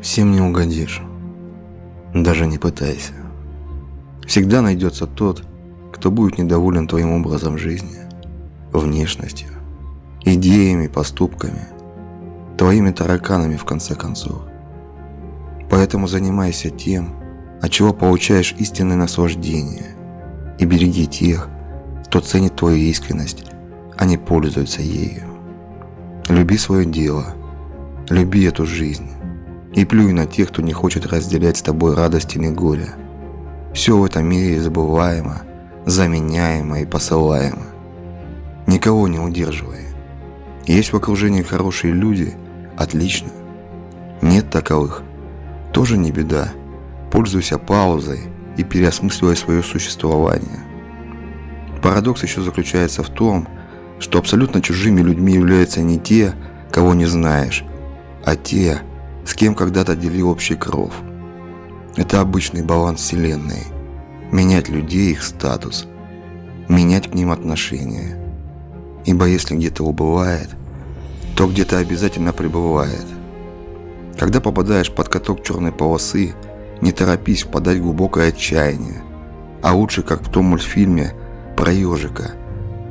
Всем не угодишь. Даже не пытайся. Всегда найдется тот, кто будет недоволен твоим образом жизни, внешностью, идеями, поступками, твоими тараканами в конце концов. Поэтому занимайся тем, от чего получаешь истинное наслаждение, и береги тех, кто ценит твою искренность, а не пользуется ею. Люби свое дело, люби эту жизнь, и плюй на тех, кто не хочет разделять с тобой радость или горе. Все в этом мире забываемо, заменяемо и посылаемо. Никого не удерживай. Есть в окружении хорошие люди – отлично. Нет таковых – тоже не беда. Пользуйся паузой и переосмысливай свое существование. Парадокс еще заключается в том, что абсолютно чужими людьми являются не те, кого не знаешь, а те, с кем когда-то делил общий кров. Это обычный баланс Вселенной. Менять людей, их статус. Менять к ним отношения. Ибо если где-то убывает, то где-то обязательно пребывает. Когда попадаешь под каток черной полосы, не торопись впадать в глубокое отчаяние. А лучше, как в том мультфильме про ежика.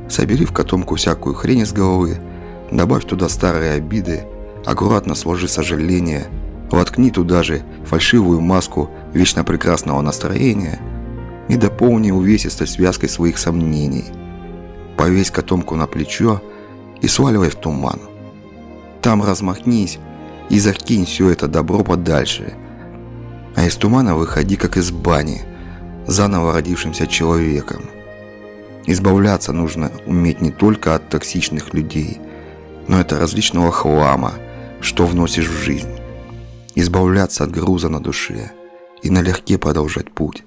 Собери в котомку всякую хрень из головы, добавь туда старые обиды Аккуратно сложи сожаление, воткни туда же фальшивую маску вечно прекрасного настроения и дополни увесистой связкой своих сомнений. Повесь котомку на плечо и сваливай в туман. Там размахнись и закинь все это добро подальше. А из тумана выходи, как из бани, заново родившимся человеком. Избавляться нужно уметь не только от токсичных людей, но и от различного хлама – что вносишь в жизнь. Избавляться от груза на душе и налегке продолжать путь.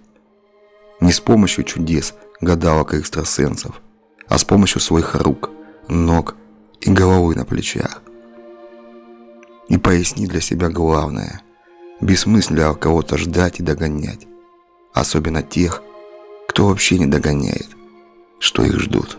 Не с помощью чудес, гадалок и экстрасенсов, а с помощью своих рук, ног и головы на плечах. И поясни для себя главное. Бессмысленно кого-то ждать и догонять. Особенно тех, кто вообще не догоняет, что их ждут.